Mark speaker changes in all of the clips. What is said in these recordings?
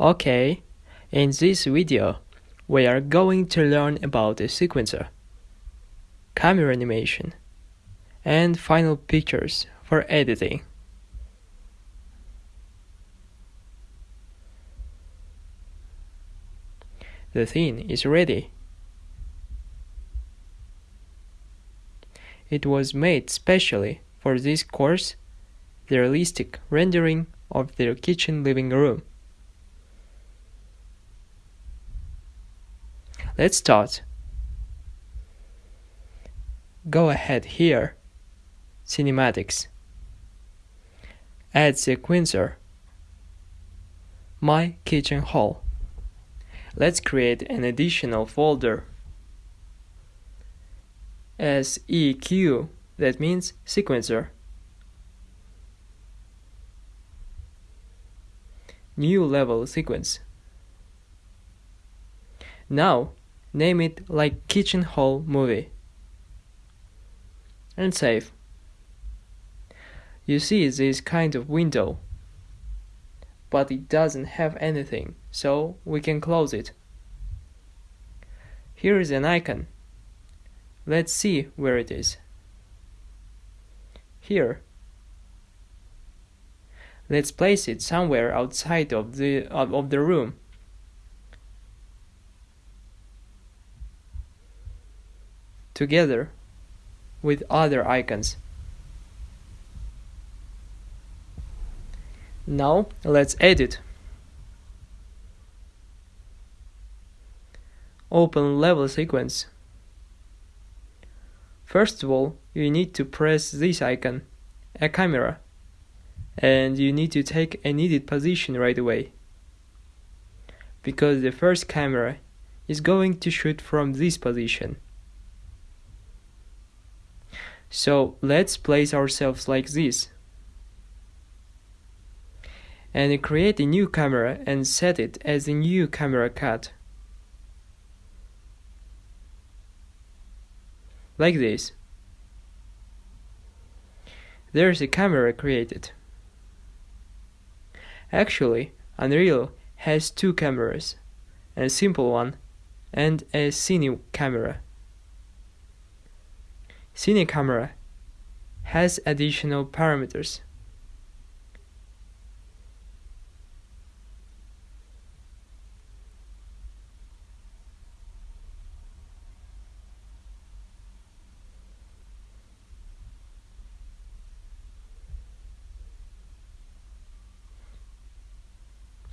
Speaker 1: Okay, in this video, we are going to learn about the sequencer, camera animation, and final pictures for editing. The theme is ready. It was made specially for this course, the realistic rendering of their kitchen living room. Let's start. Go ahead here. Cinematics. Add sequencer. My kitchen hall. Let's create an additional folder. SEQ, that means sequencer. New level sequence. Now, name it like Kitchen Hall Movie. And save. You see this kind of window, but it doesn't have anything, so we can close it. Here is an icon. Let's see where it is. Here. Let's place it somewhere outside of the of the room. Together with other icons. Now let's edit. Open level sequence. First of all, you need to press this icon, a camera, and you need to take a needed position right away. Because the first camera is going to shoot from this position. So let's place ourselves like this. And create a new camera and set it as a new camera cut. like this. There's a camera created. Actually, Unreal has two cameras, a simple one and a cine camera. Cine camera has additional parameters.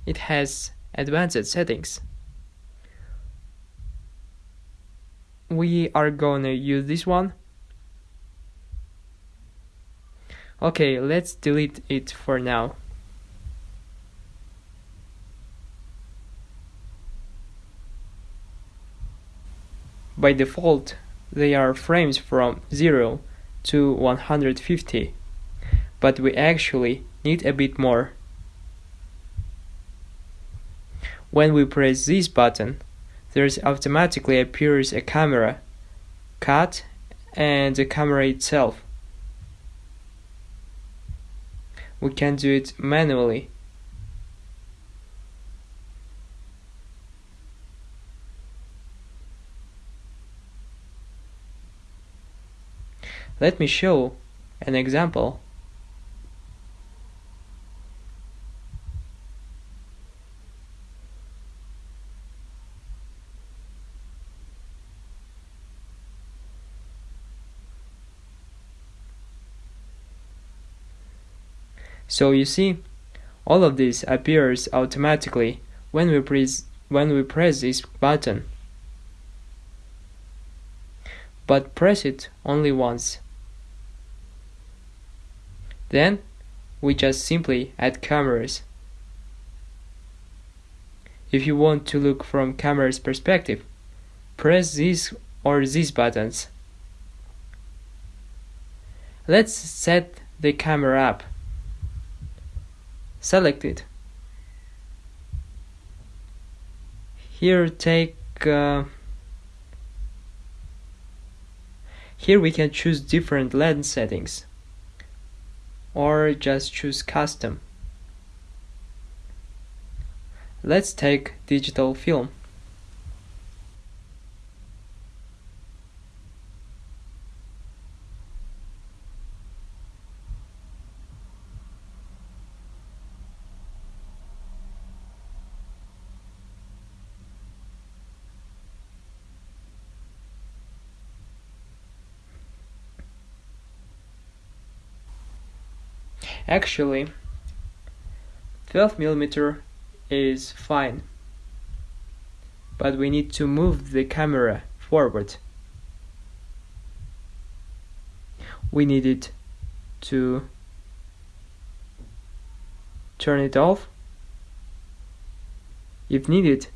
Speaker 1: it has advanced settings. We are gonna use this one. Okay, let's delete it for now. By default, they are frames from 0 to 150, but we actually need a bit more. When we press this button, there automatically appears a camera, cut, and the camera itself. We can do it manually. Let me show an example. So you see, all of this appears automatically when we press when we press this button. But press it only once. Then we just simply add cameras. If you want to look from camera's perspective, press these or these buttons. Let's set the camera up selected here take uh, here we can choose different lens settings or just choose custom Let's take digital film. Actually, 12mm is fine, but we need to move the camera forward. We need it to turn it off. If needed,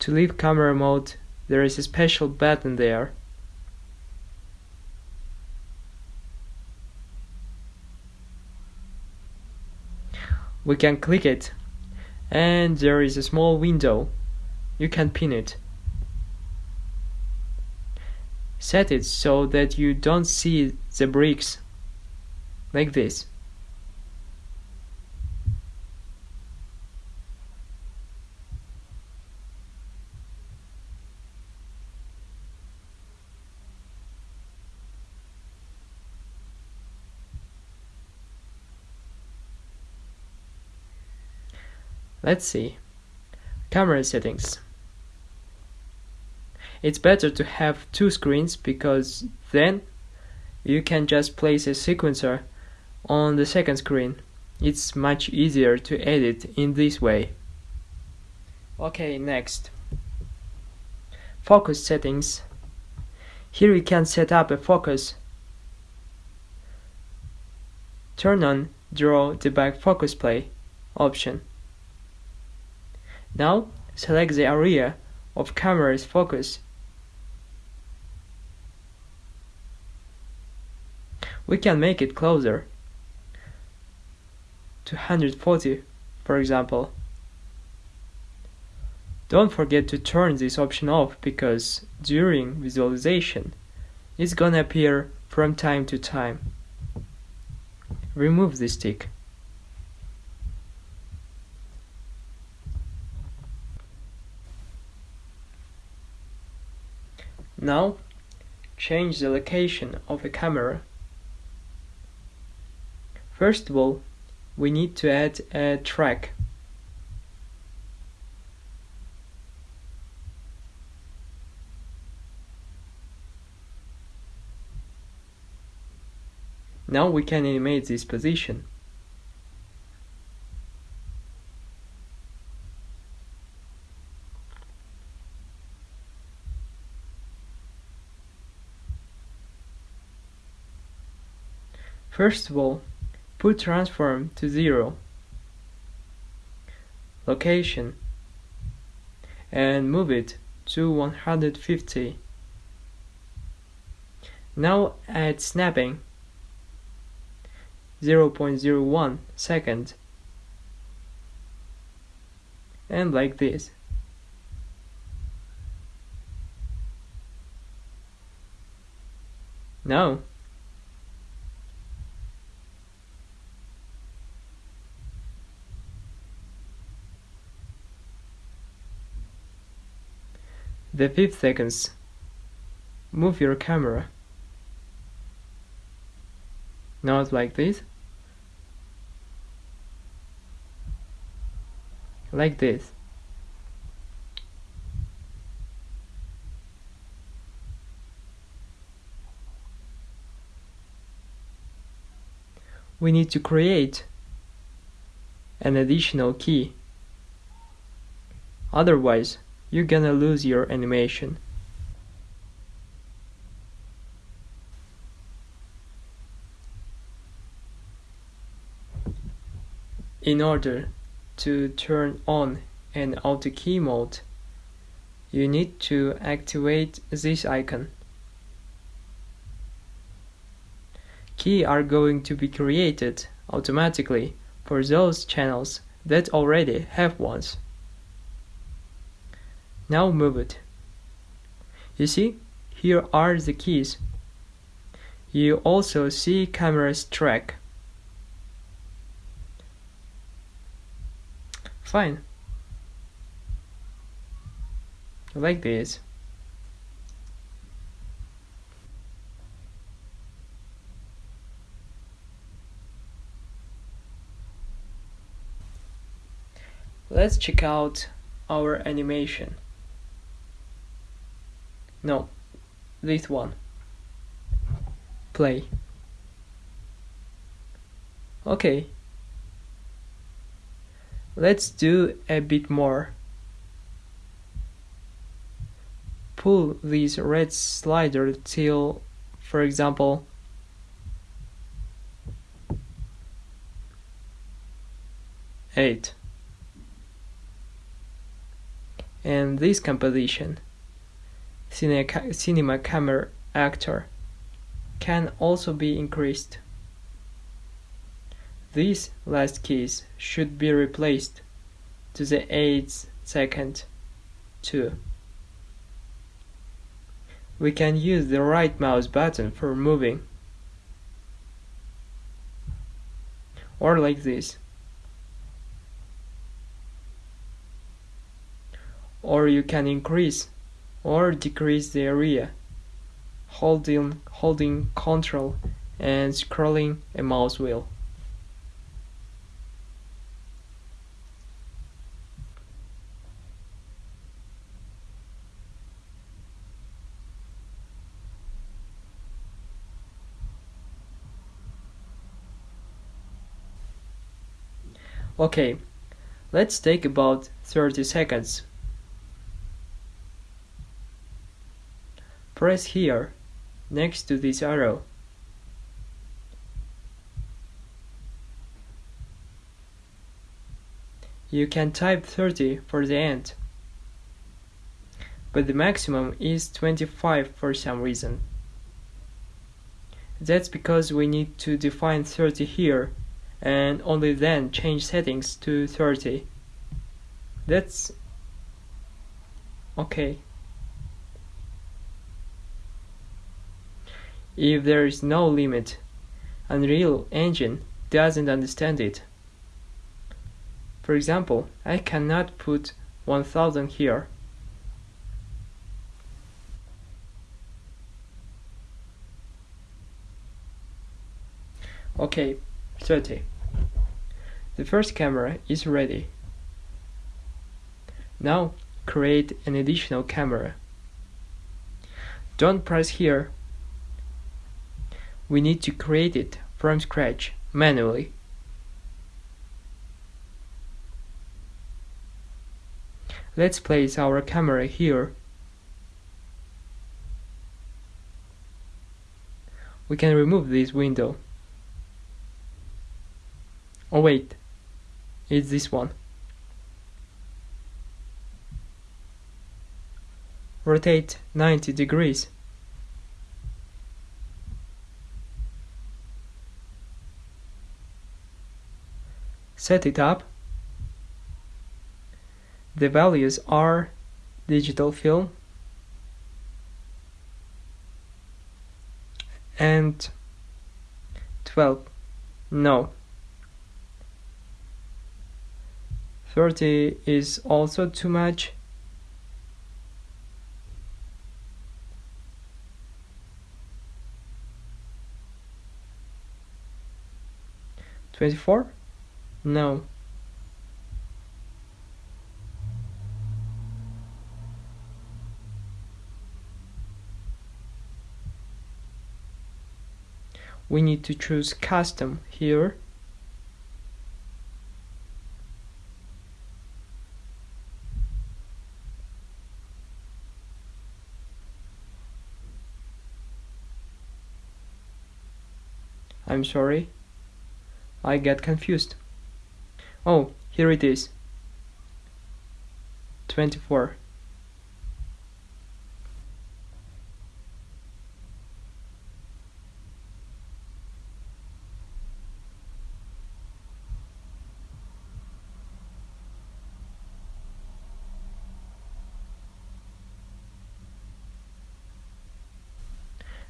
Speaker 1: to leave camera mode, there is a special button there. We can click it and there is a small window. You can pin it. Set it so that you don't see the bricks like this Let's see. Camera settings. It's better to have two screens because then you can just place a sequencer on the second screen. It's much easier to edit in this way. Okay, next. Focus settings. Here we can set up a focus. Turn on Draw Debug Focus Plane option. Now select the area of camera's focus. We can make it closer to 140 for example. Don't forget to turn this option off because during visualization it's gonna appear from time to time. Remove the stick. Now, change the location of the camera. First of all, we need to add a track. Now we can animate this position. First of all, put transform to 0, location, and move it to 150. Now add snapping 0.01 second and like this. Now The fifth seconds. Move your camera. Not like this. Like this. We need to create an additional key. Otherwise, you're gonna lose your animation. In order to turn on an auto key mode, you need to activate this icon. Key are going to be created automatically for those channels that already have ones. Now move it. You see, here are the keys. You also see camera's track. Fine. like this. Let's check out our animation. No, this one. Play. Okay. Let's do a bit more. Pull this red slider till, for example, eight. And this composition, cinema camera actor, can also be increased. These last keys should be replaced to the 8th second too. We can use the right mouse button for moving. Or like this. Or you can increase or decrease the area holding, holding Ctrl and scrolling a mouse wheel. Okay, let's take about 30 seconds. Press here, next to this arrow. You can type 30 for the end, but the maximum is 25 for some reason. That's because we need to define 30 here and only then change settings to 30 that's okay if there is no limit Unreal Engine doesn't understand it for example I cannot put 1000 here okay 30 the first camera is ready. Now create an additional camera. Don't press here. We need to create it from scratch manually. Let's place our camera here. We can remove this window. Oh wait, it's this one. Rotate 90 degrees. Set it up. The values are digital film and 12. No. 30 is also too much. Twenty-four? No. We need to choose custom here I'm sorry. I get confused. Oh, here it is. 24.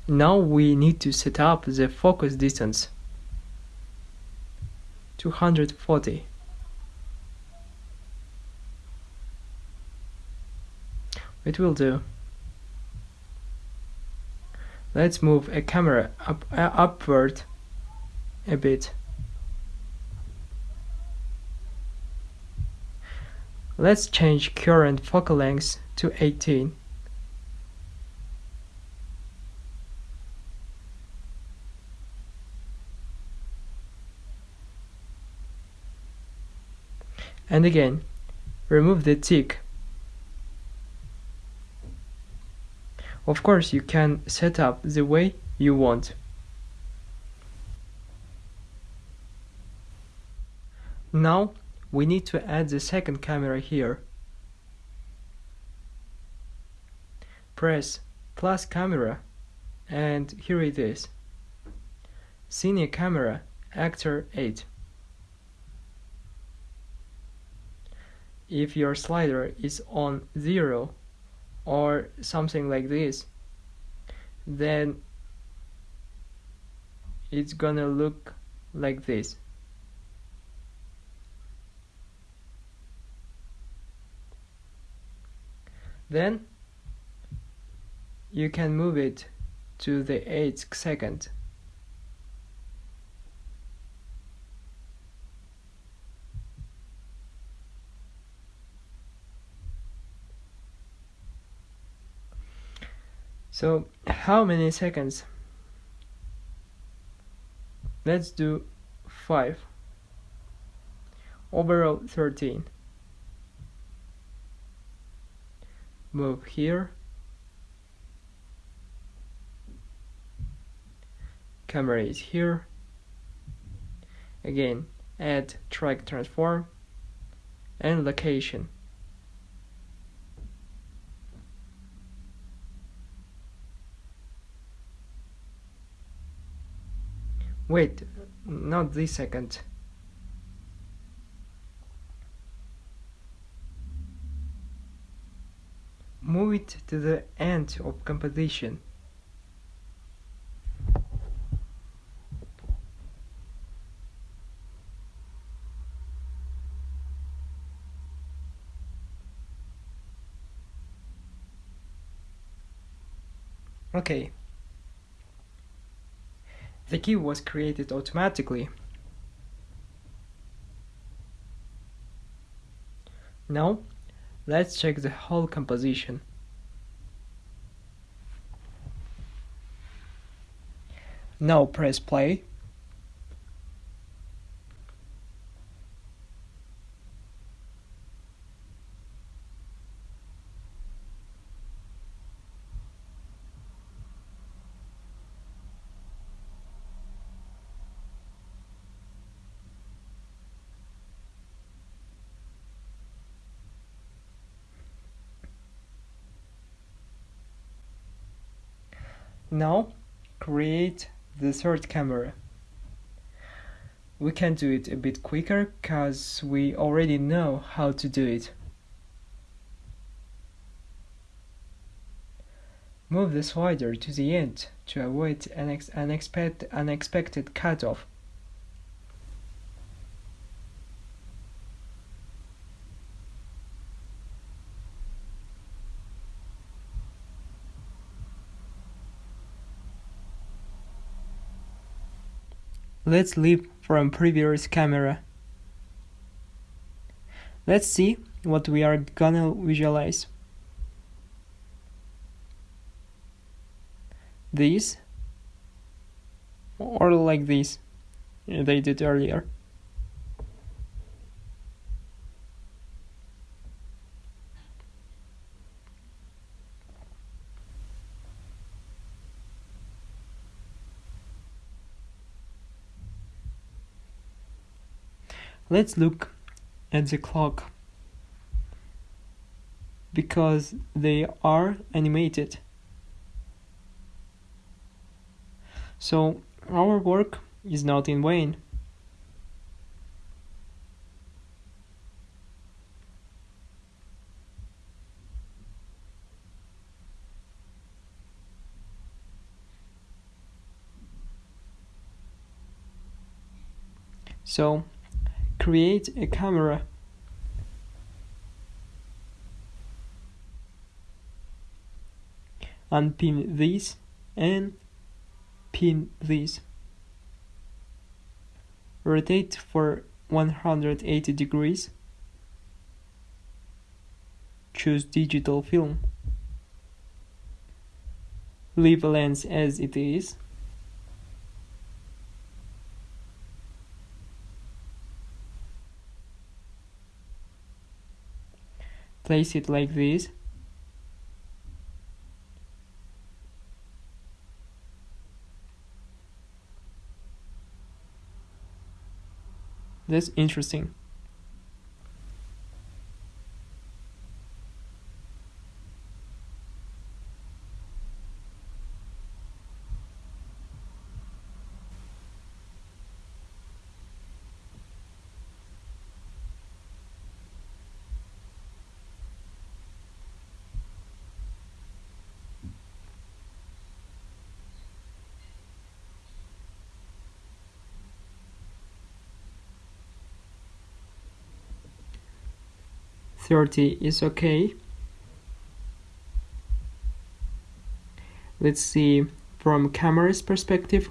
Speaker 1: Now we need to set up the focus distance. 240. It will do. Let's move a camera up, uh, upward a bit. Let's change current focal length to 18. And again, remove the tick. Of course, you can set up the way you want. Now, we need to add the second camera here. Press plus camera and here it is. Cine camera, actor 8. if your slider is on 0 or something like this then it's gonna look like this. Then you can move it to the 8th second So how many seconds? Let's do 5. Overall 13. Move here. Camera is here. Again, add track transform and location. Wait, not this second. Move it to the end of composition. Okay, the key was created automatically. Now, let's check the whole composition. Now press play. Now create the third camera. We can do it a bit quicker cause we already know how to do it. Move the slider to the end to avoid an unexpected, unexpected cutoff. Let's leave from previous camera. Let's see what we are gonna visualize. This or like this they did earlier. Let's look at the clock because they are animated. So our work is not in vain. So create a camera unpin this and pin this. Rotate for 180 degrees. Choose digital film. Leave a lens as it is. Place it like this. That's interesting. Thirty is okay. Let's see from camera's perspective.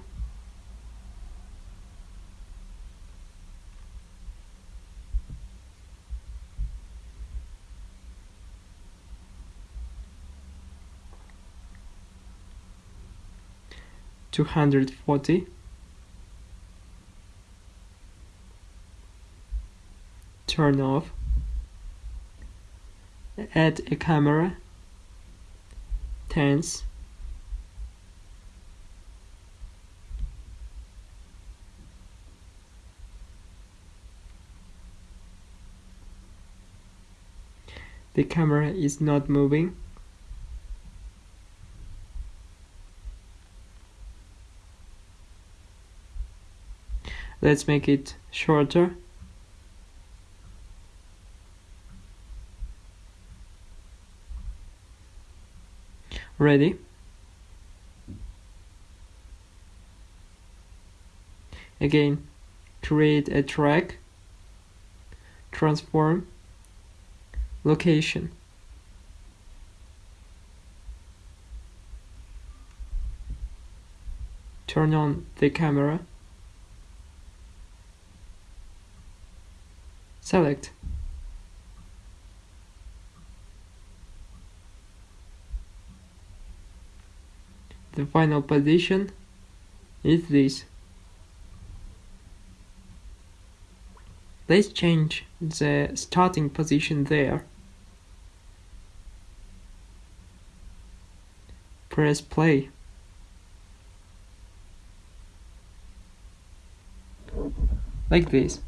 Speaker 1: Two hundred forty. Turn off. Add a camera. Tense. The camera is not moving. Let's make it shorter. Ready? Again, create a track, transform, location. Turn on the camera. Select. The final position is this. Let's change the starting position there. Press play. Like this.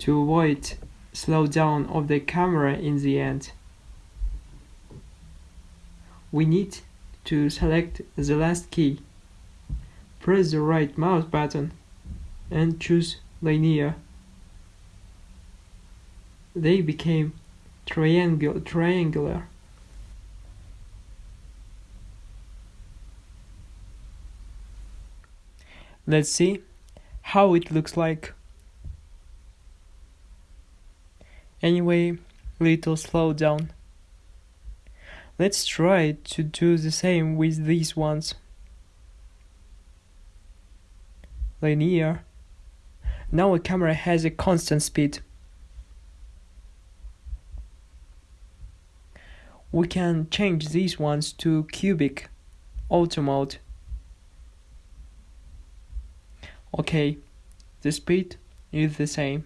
Speaker 1: To avoid slowdown of the camera in the end, we need to select the last key. Press the right mouse button and choose linear. They became triangular. Let's see how it looks like. Anyway, little slow down. Let's try to do the same with these ones. Linear. Now a camera has a constant speed. We can change these ones to cubic auto mode. Okay, the speed is the same.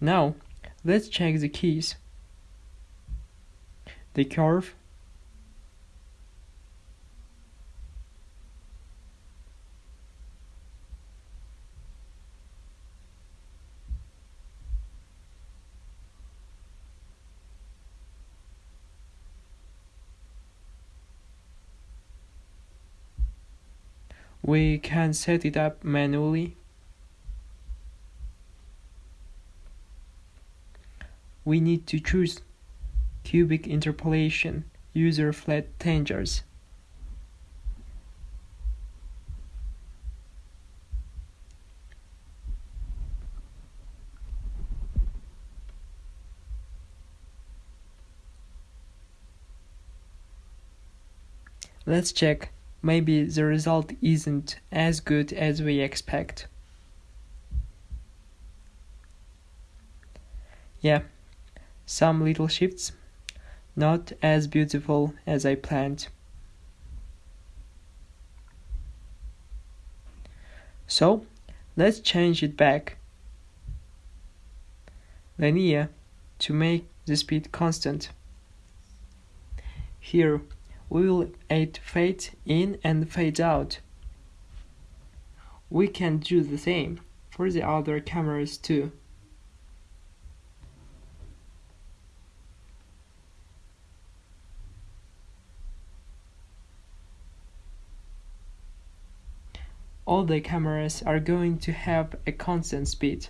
Speaker 1: Now, let's check the keys. The curve. We can set it up manually. We need to choose cubic interpolation, user flat tangents. Let's check, maybe the result isn't as good as we expect. Yeah, some little shifts not as beautiful as I planned. So, let's change it back. Linear to make the speed constant. Here, we will add fade in and fade out. We can do the same for the other cameras too. All the cameras are going to have a constant speed.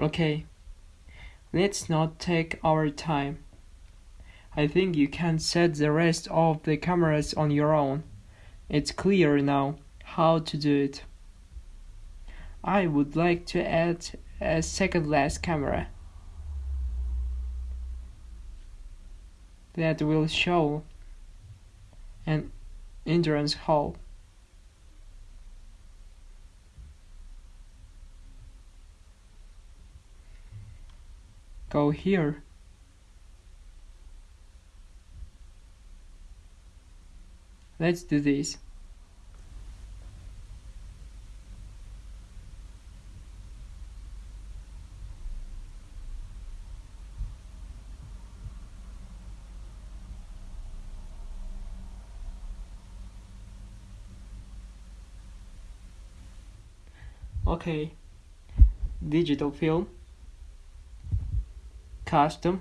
Speaker 1: Okay, let's not take our time. I think you can set the rest of the cameras on your own. It's clear now how to do it. I would like to add a second last camera that will show an entrance hall. go here let's do this. Okay. Digital film. Custom.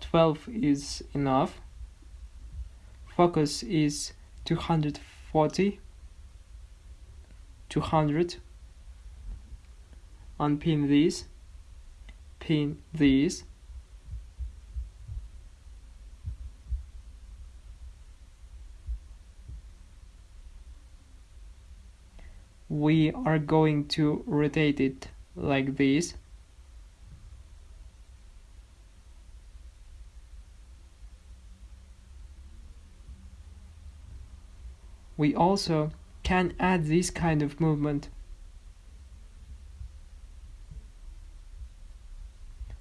Speaker 1: 12 is enough focus is 240 200 unpin this pin this we are going to rotate it like this we also can add this kind of movement.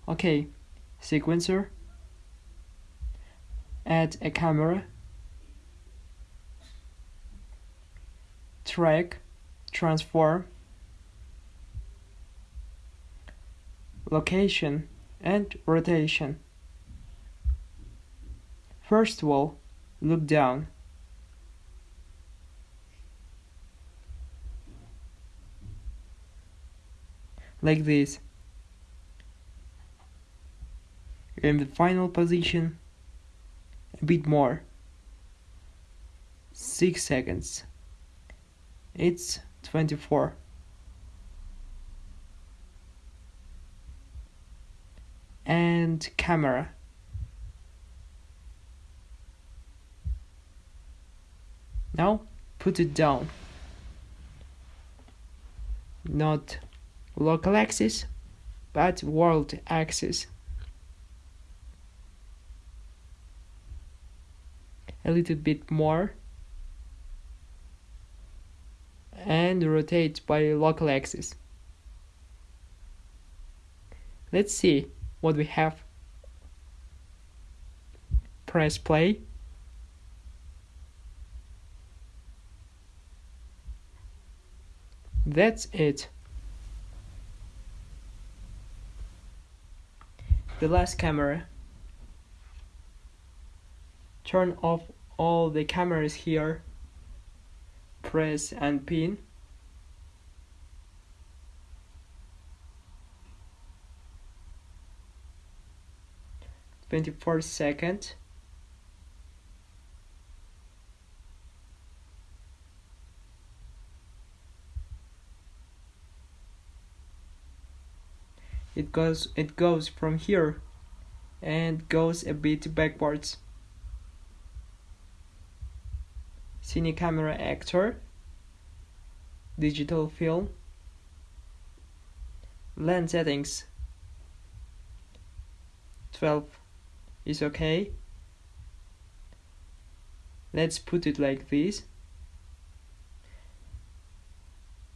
Speaker 1: Okay, sequencer, add a camera, track, transform, location, and rotation. First of all, look down. Like this. In the final position, a bit more. 6 seconds. It's 24. And camera. Now put it down. Not local axis, but world axis. A little bit more and rotate by local axis. Let's see what we have. Press play. That's it. The last camera. Turn off all the cameras here. Press and pin. Twenty four goes it goes from here and goes a bit backwards Cine Camera Actor, Digital Film, Lens Settings 12 is okay. Let's put it like this.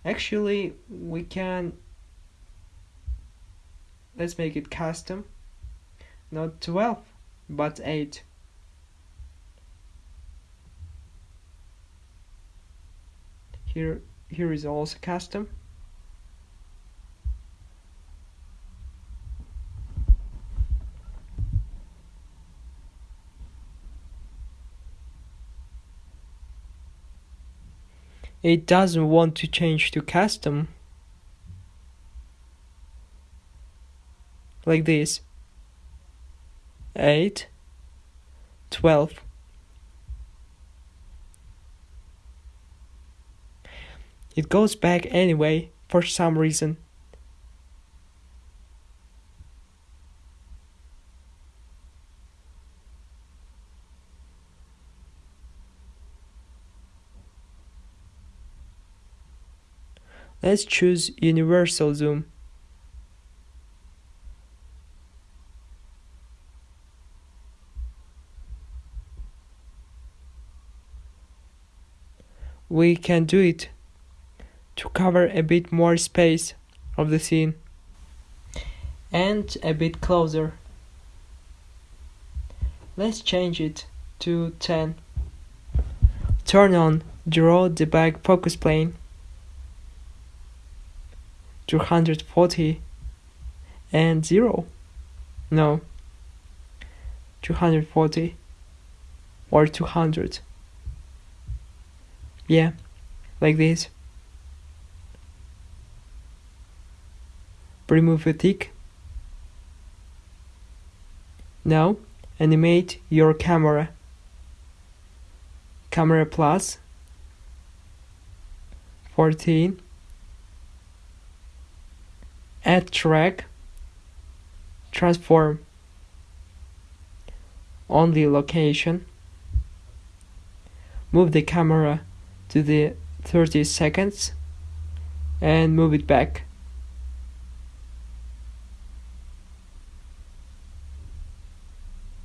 Speaker 1: Actually, we can let's make it custom. Not 12 but 8 here here is also custom. It doesn't want to change to custom like this. 8 12 it goes back anyway for some reason. Let's choose universal zoom. We can do it to cover a bit more space of the scene. And a bit closer. Let's change it to 10. Turn on Draw Debug Focus Plane. 240 and 0 no. 240 or 200 yeah. Like this remove a tick now animate your camera. Camera plus 14 add track. Transform. Only location. Move the camera to the 30 seconds and move it back.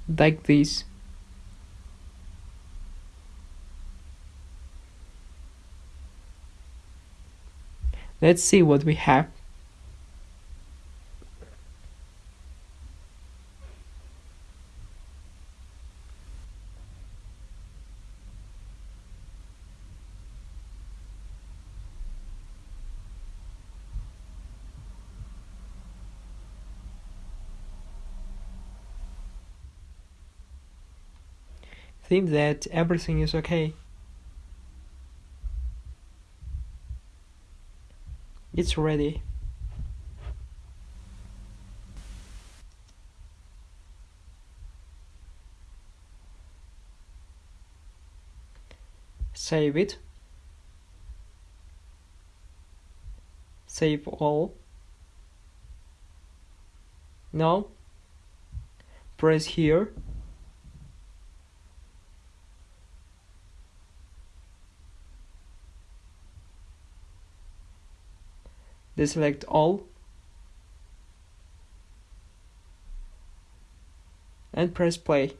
Speaker 1: Like this. Let's see what we have that everything is okay. It's ready. Save it. Save all. Now, press here deselect all. And press play.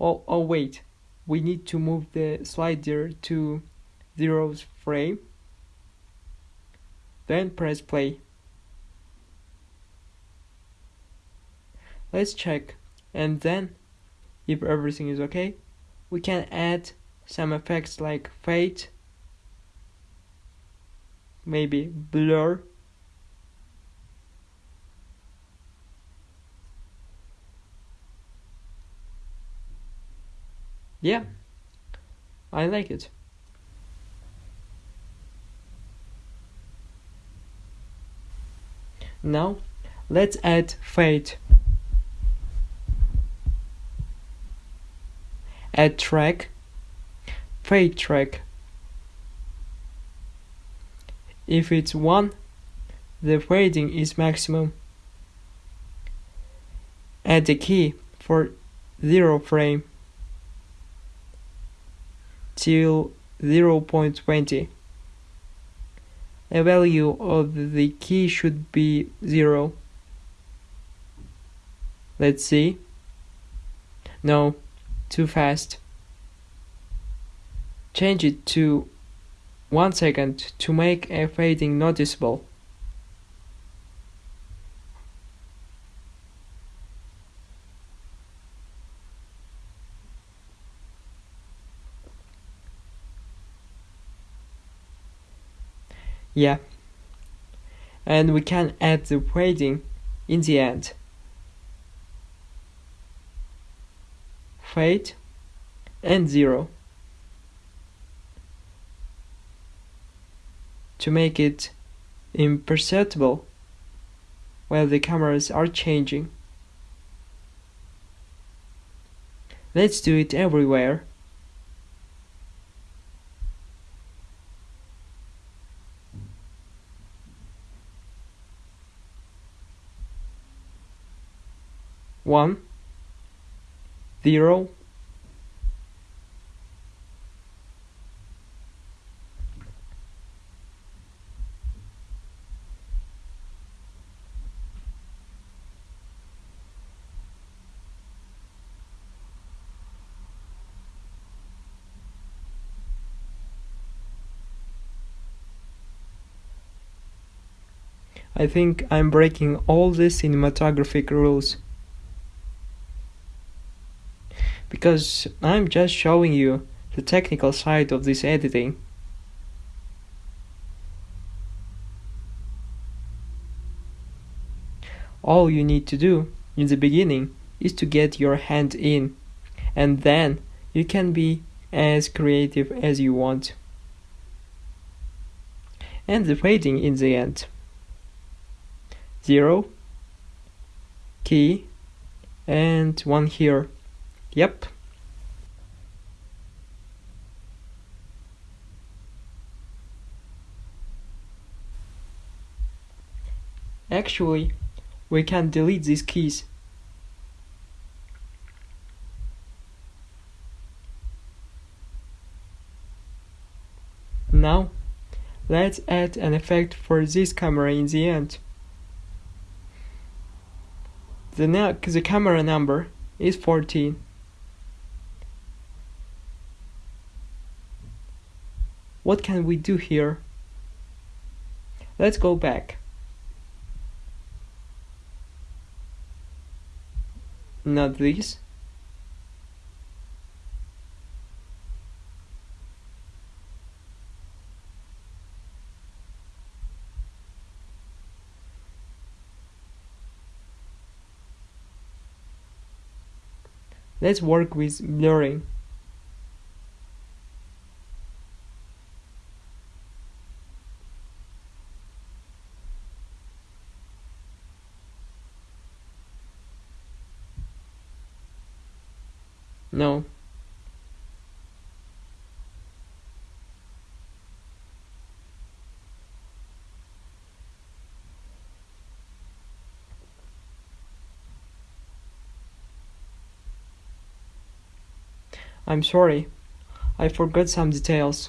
Speaker 1: Oh, oh wait. We need to move the slider to zeros frame. Then press play. Let's check. And then if everything is okay we can add some effects like fade maybe blur. Yeah I like it. Now let's add fade. Add track. Fade track if it's 1, the fading is maximum. Add the key for 0 frame. till 0.20. A value of the key should be 0. Let's see. No, too fast. Change it to 1 second to make a fading noticeable. Yeah. And we can add the fading in the end. Fade and 0. To make it imperceptible while the cameras are changing. Let's do it everywhere. one zero I think I'm breaking all the cinematographic rules. because I'm just showing you the technical side of this editing. All you need to do in the beginning is to get your hand in, and then you can be as creative as you want. And the fading in the end. Zero, key, and one here. Yep. Actually, we can delete these keys. Now, let's add an effect for this camera in the end. The, the camera number is 14. What can we do here? Let's go back. Not this. Let's work with blurring. No. I'm sorry, I forgot some details.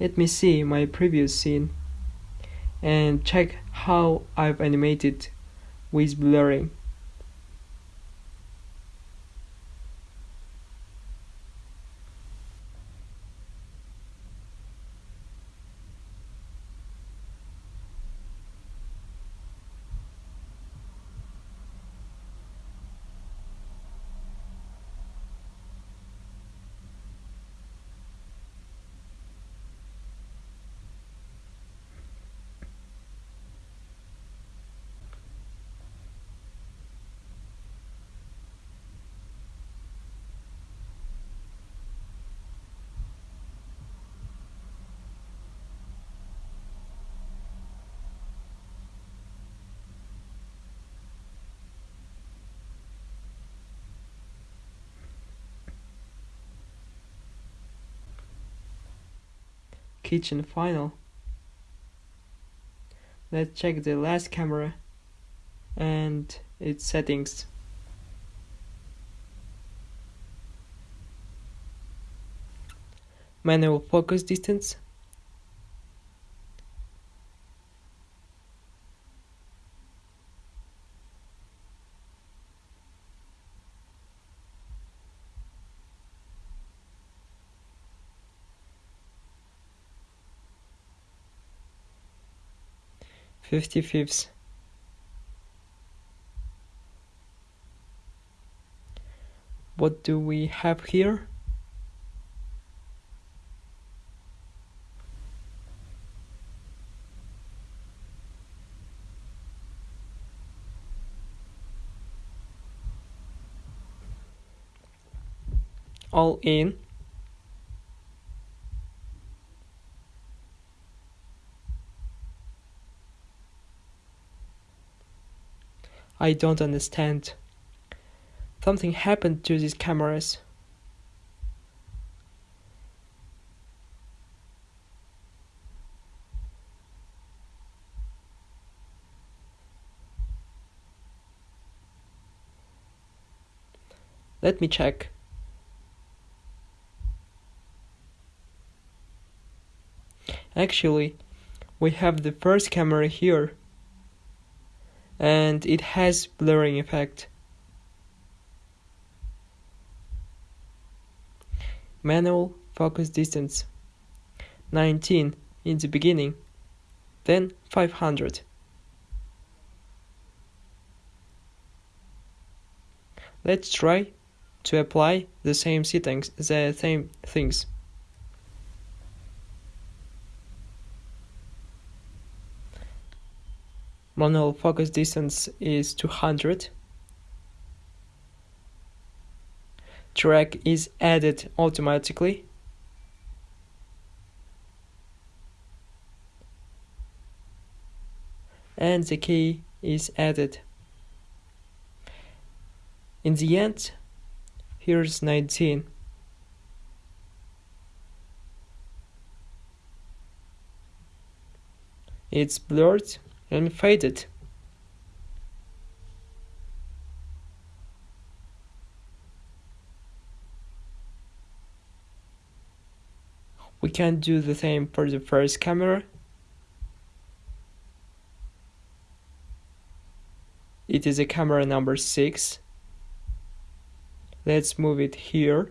Speaker 1: Let me see my previous scene and check how I've animated with blurring. kitchen final. Let's check the last camera and its settings. Manual focus distance fifty fifths. What do we have here? All in I don't understand. Something happened to these cameras. Let me check. Actually, we have the first camera here and it has blurring effect. Manual focus distance 19 in the beginning, then 500. Let's try to apply the same settings, the same things. Manual focus distance is 200 track is added automatically. And the key is added. In the end here's 19 it's blurred and faded. We can do the same for the first camera. It is a camera number 6. Let's move it here.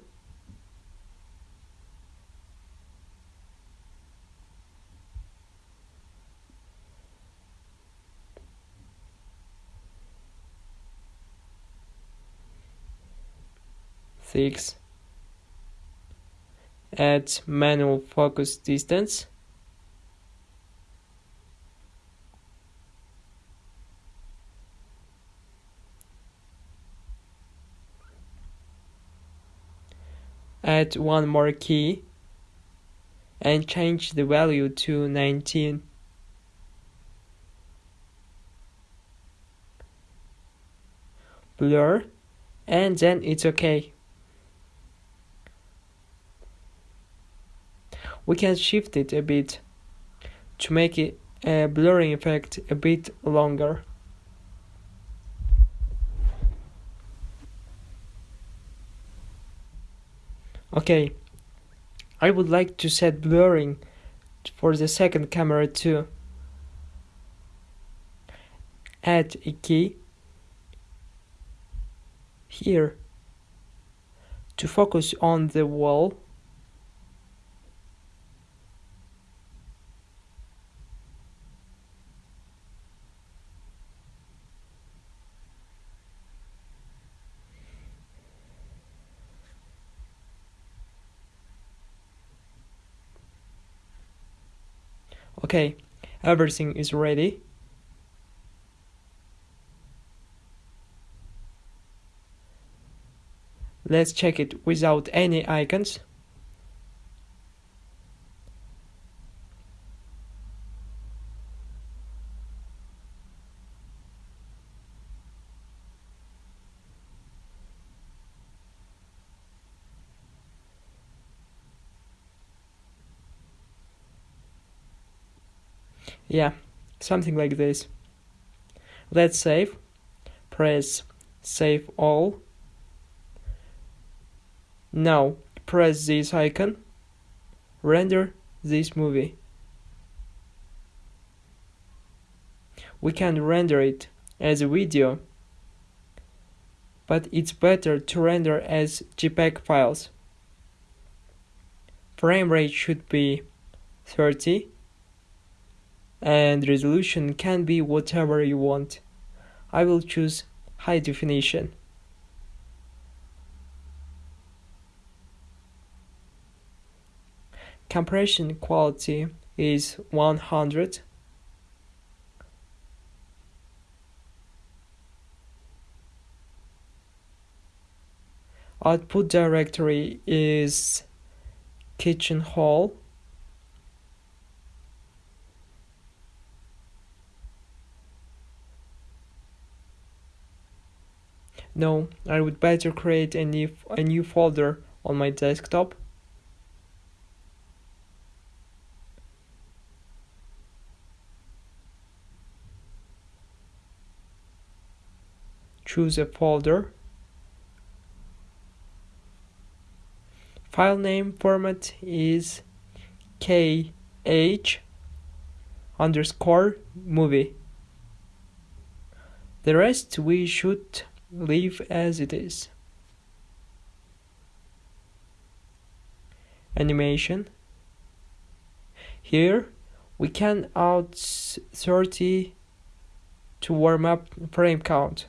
Speaker 1: Six. Add manual focus distance. Add one more key and change the value to 19 blur and then it's okay we can shift it a bit to make it a blurring effect a bit longer. Okay, I would like to set blurring for the second camera too. Add a key here to focus on the wall Okay, everything is ready. Let's check it without any icons. Yeah something like this. Let's save. Press save all. Now press this icon. Render this movie. We can render it as a video, but it's better to render as JPEG files. Frame rate should be 30 and resolution can be whatever you want. I will choose high definition. Compression quality is 100. Output directory is kitchen hall. No, I would better create a new, a new folder on my desktop. Choose a folder. File name format is kh underscore movie. The rest we should leave as it is animation here we can add 30 to warm up frame count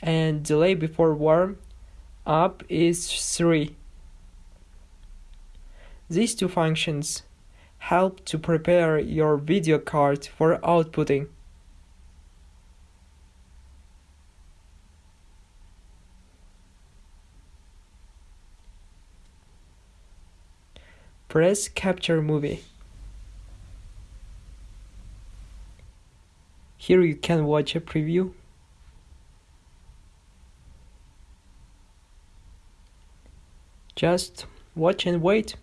Speaker 1: and delay before warm up is 3. These two functions help to prepare your video card for outputting. Press Capture Movie. Here you can watch a preview Just watch and wait.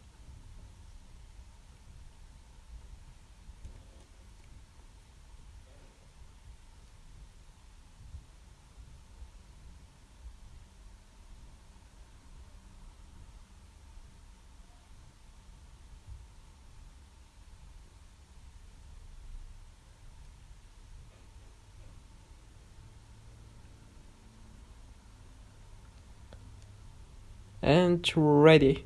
Speaker 1: And ready.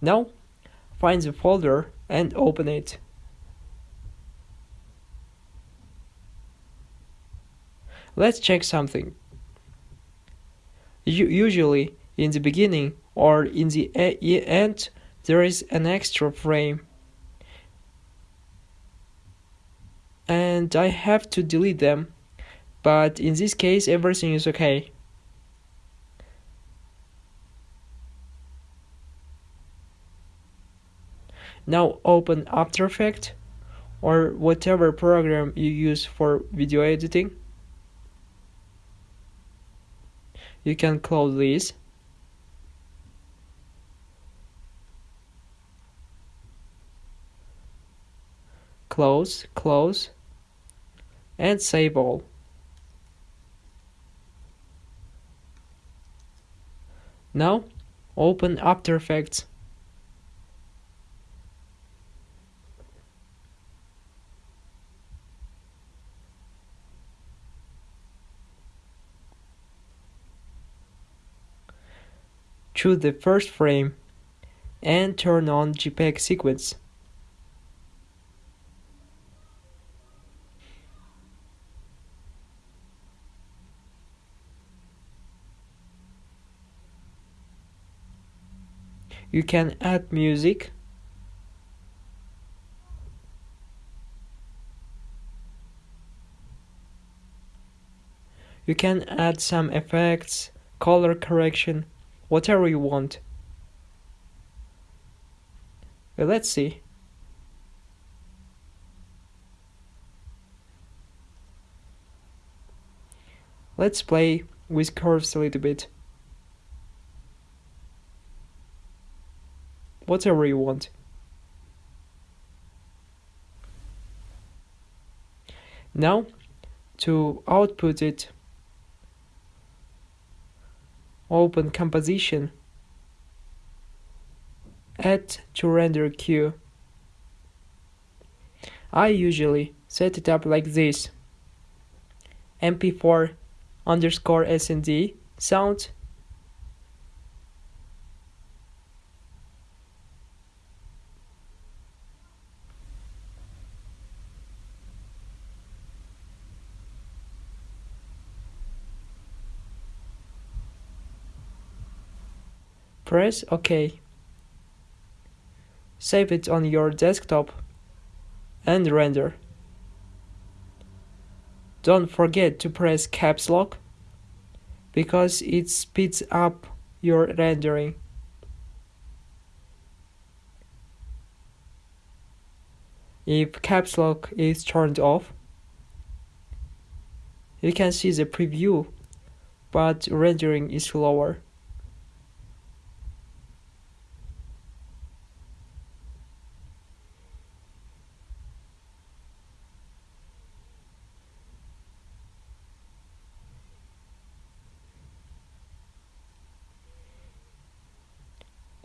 Speaker 1: Now find the folder and open it. Let's check something. Usually in the beginning or in the end there is an extra frame and I have to delete them but in this case everything is okay. Now open After Effects or whatever program you use for video editing. You can close this. Close, close, and save all. Now open After Effects. Choose the first frame and turn on JPEG sequence. You can add music You can add some effects, color correction, whatever you want. Well, let's see. Let's play with curves a little bit. Whatever you want. Now, to output it, open composition. Add to render queue. I usually set it up like this mp4 underscore snd sound Press OK. Save it on your desktop and render. Don't forget to press caps lock because it speeds up your rendering. If caps lock is turned off, you can see the preview, but rendering is slower.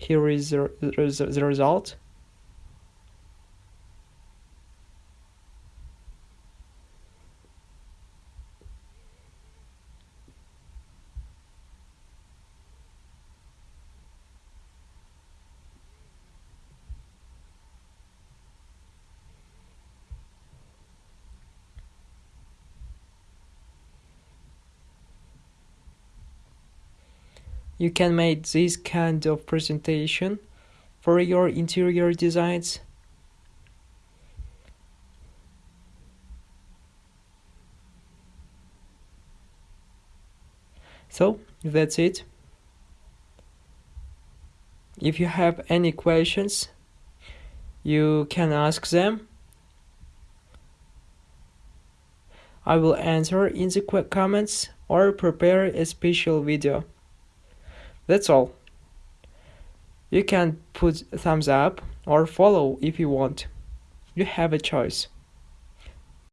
Speaker 1: Here is the, the, the result. You can make this kind of presentation for your interior designs? So that's it. If you have any questions you can ask them. I will answer in the comments or prepare a special video that's all. You can put thumbs up or follow if you want. You have a choice.